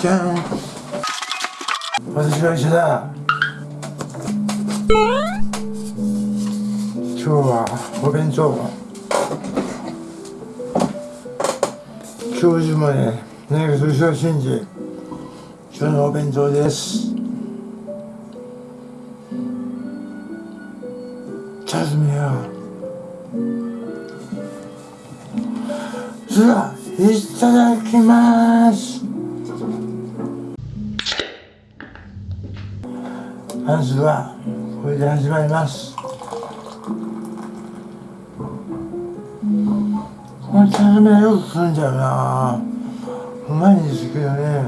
じゃん。私は医者だ。今日はお弁当教授もね何かそれを信じ今日のお弁当です。チャズミよそれではいただきます。まずはこれで始まります。このチャズミはよく来るんだよな。うまいんですけどね。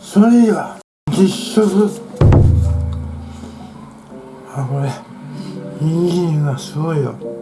それでは実食。あこれ人参がすごいよ。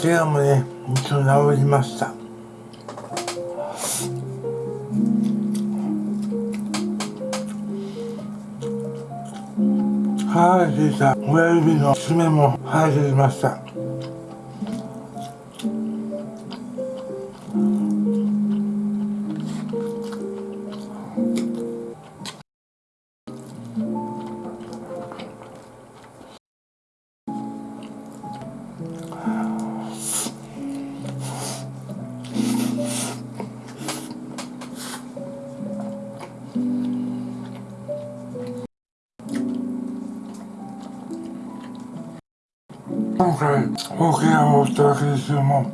怪我もね一応治りました。剥がれていた親指の爪も生えてきました。今回大怪我を負ったわけですよも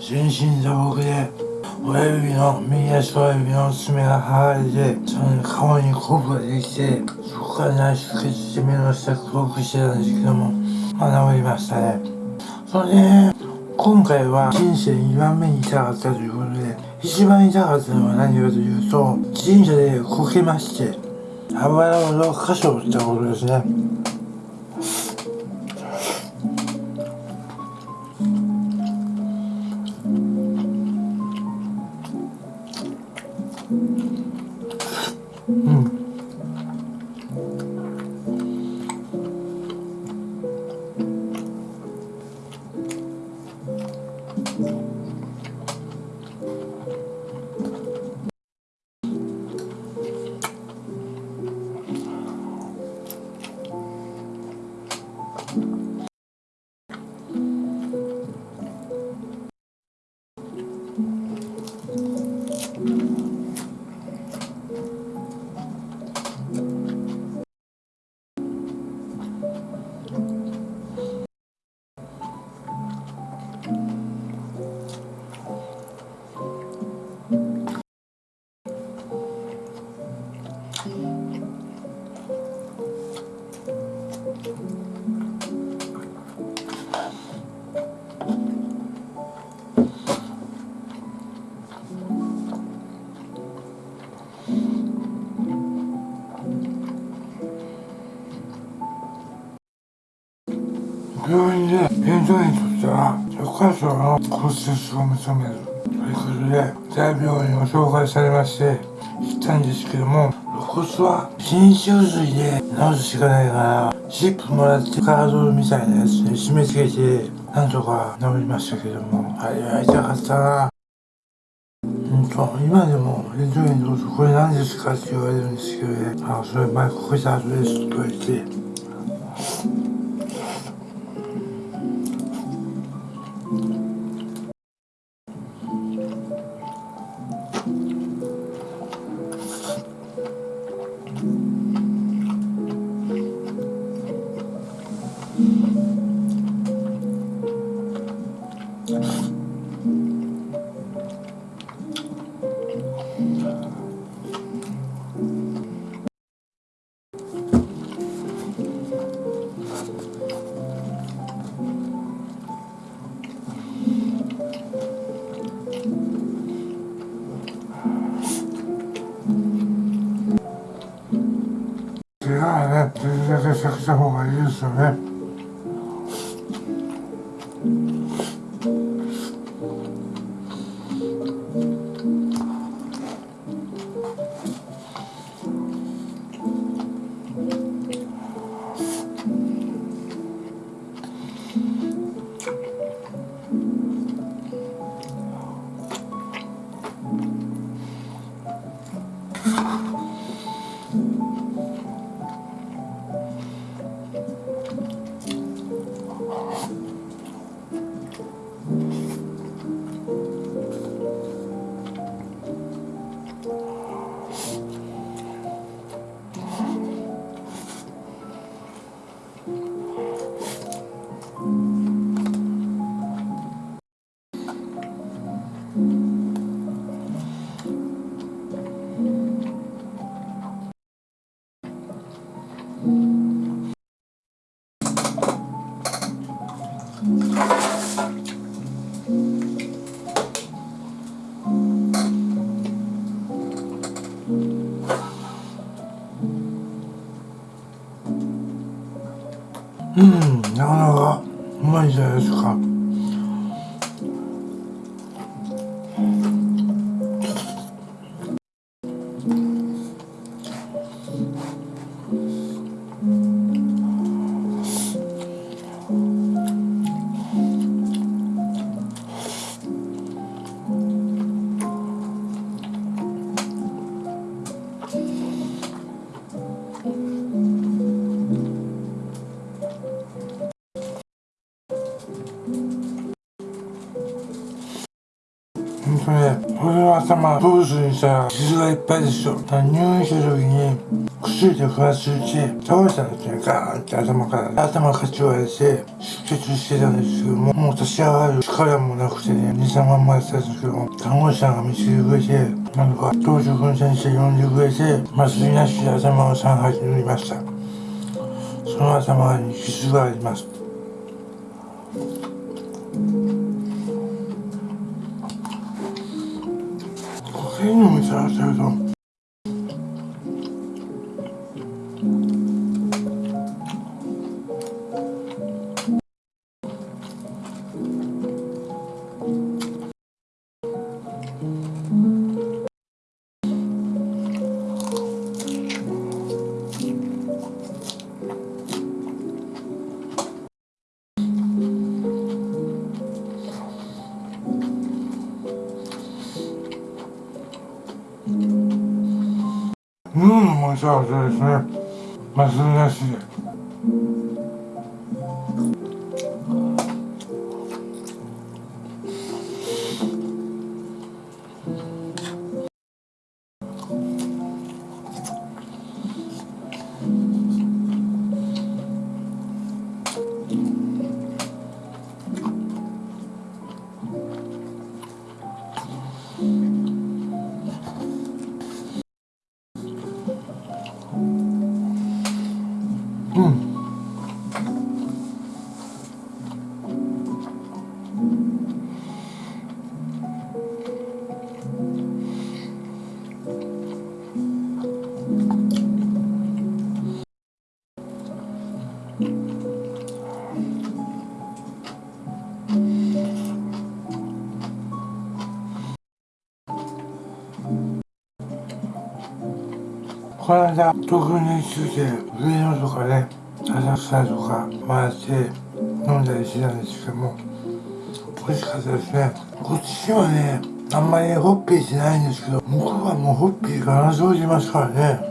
全身打撲で親指の右足親指の爪が剥がれてその顔にコブができてそこから内出血して目の下黒くしてたんですけどもまあ治りましたね。それで今回は人生2番目に痛かったということで一番痛かったのは何かというと神社でこけまして油を6箇所打ったことですね。で弁当にとっては許可証の骨折を認めるということで大病院を紹介されまして行ったんですけども肋骨は新種類で治すしかないからチップもらってカードみたいなやつで締め付けてなんとか治りましたけども。あれは痛かったな。今でもレントゲンどうぞこれ何ですかって言われるんですけどね。あそれ前ここで後ですって言われて。るだけ避けた方がいいですよね。なかなかうまいじゃないですか。頭、ブースにさ、傷がいっぱいでしょ。入院した時に、薬で不発して、倒れたんですね、ガーンって頭から。頭かち割れて、出血してたんですけども、もう立ち上がる力もなくてね、2、3万もやってたんですけども、看護師さんが見つけてくれて、なんか、当時君先生呼んでくれて、麻酔なしで頭を3針塗りました。その頭に傷があります。変にもちゃってるとうん、もう幸せですね。麻酔なしこの間東京に来て上野とかね浅草とか回って飲んだりしてたんですけども美味しかったですね。こっちはねあんまりホッピーしないんですけど向こうはもうホッピーが生じますからね。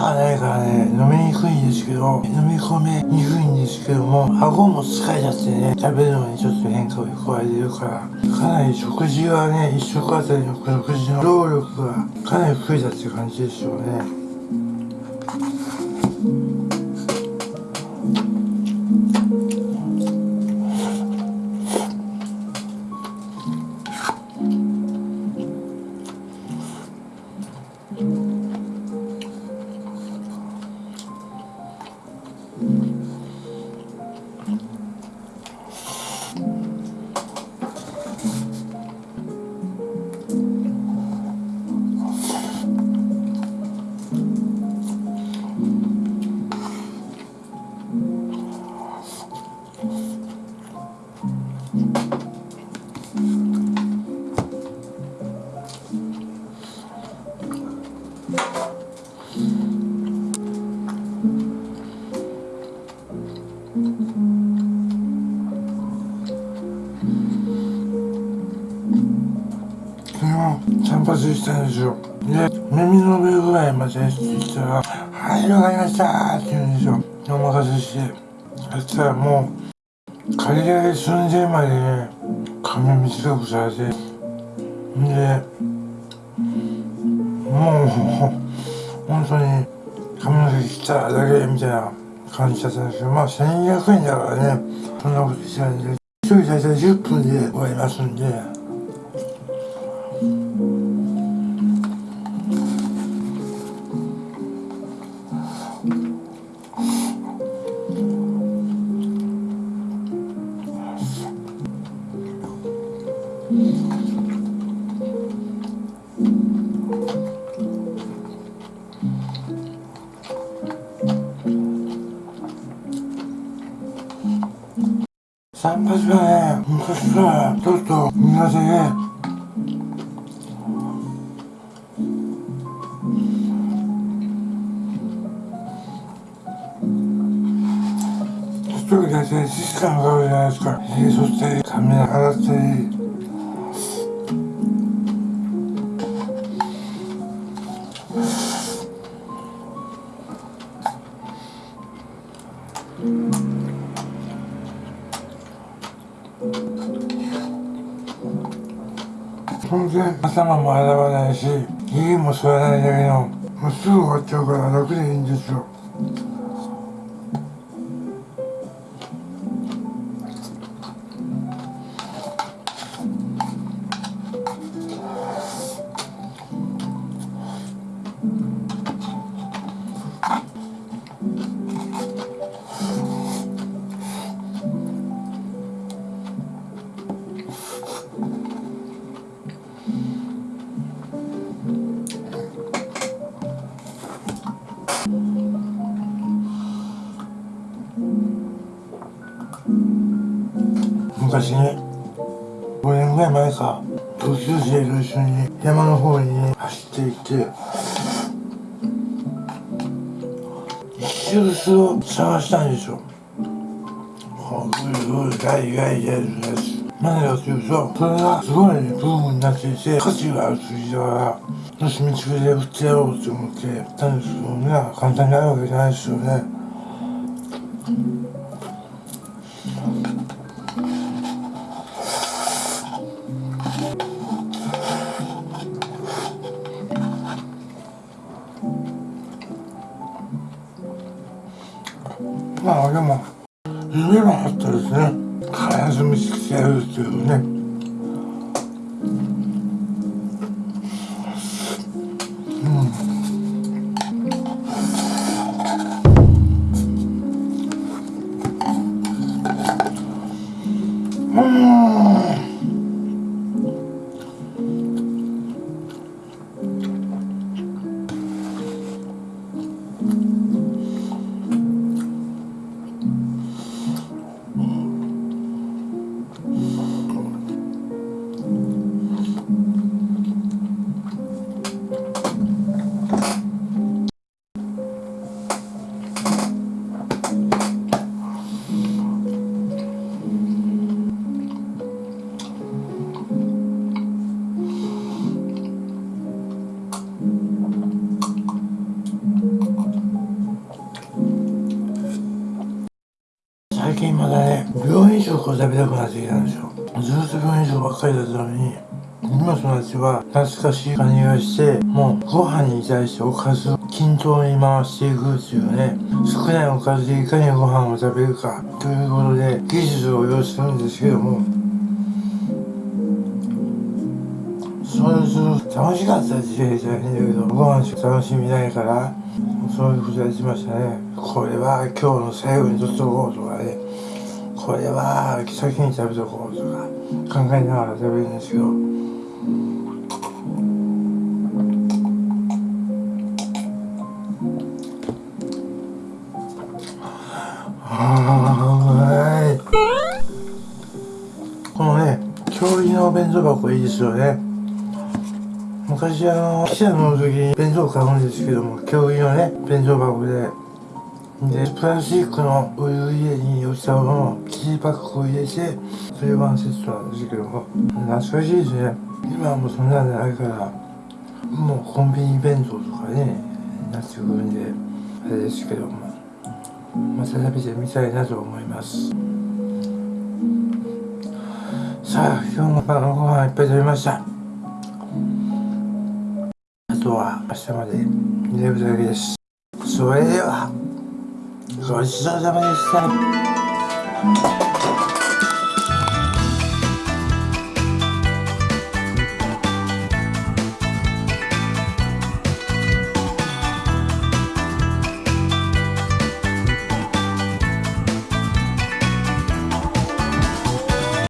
がないからね飲みにくいんですけど飲み込めにくいんですけども顎も疲れちゃってね食べるのにちょっと変化を加えてるからかなり食事はね一食あたりの食事の労力がかなり増えたって感じでしょうね。散髪したんですよで耳の上ぐらいまでって言ったら「はい。わかりました」って言うんですよお任せしてそしたらもう借り上げ寸前までね髪短くされてでもう本当に髪の毛切っただけみたいな感じだったんですけどまあ1200円だからねそんなことしないんで一人大体10分で終わりますんで。ね、昔からちょっと苦手で、一人で1時間かかるじゃないですか。髭剃ったり、髪洗ったり。然頭も洗わないし家も吸わないだけのもうすぐ終わっちゃうから楽でいいんですよ昔ね5年ぐらい前か同級生と一緒に山の方にね走っていって一周すを探したんでしょもうぐるぐるガイガイやるやつ。何かというとそれがすごいブームになっていて価値があると言いながらよし見つけて売ってやろうと思ってやったんですけどね簡単になるわけじゃないですよね。Oh. 近まだね病院食を食べたくなってきたんですよ。ずっと病院食ばっかりだったのに今となっては懐かしい感じがしてもうご飯に対しておかずを均等に回していくっていうね少ないおかずでいかにご飯を食べるかということで技術を要するんですけどもそうする楽しかった時代じゃないんだけどご飯しか楽しみないからそういうことやってましたね。これは今日の最後に取っとこうとかね。これは先に食べとこうとか考えながら食べるんですけど。はい。このね調理の弁当箱いいですよね。昔あの記者の時に弁当買うんですけども教員のね弁当箱ででプラスチックのお湯入れにお茶のキーパックを入れてそれワンセットなんですけども懐かしいですね。今はもうそんなんじゃないからもうコンビニ弁当とかねなってくるんであれですけどもまた食べてみたいなと思います。さあ今日も晩ご飯いっぱい食べました。あとは明日まで寝るだけです。それでは、ごちそうさまでした。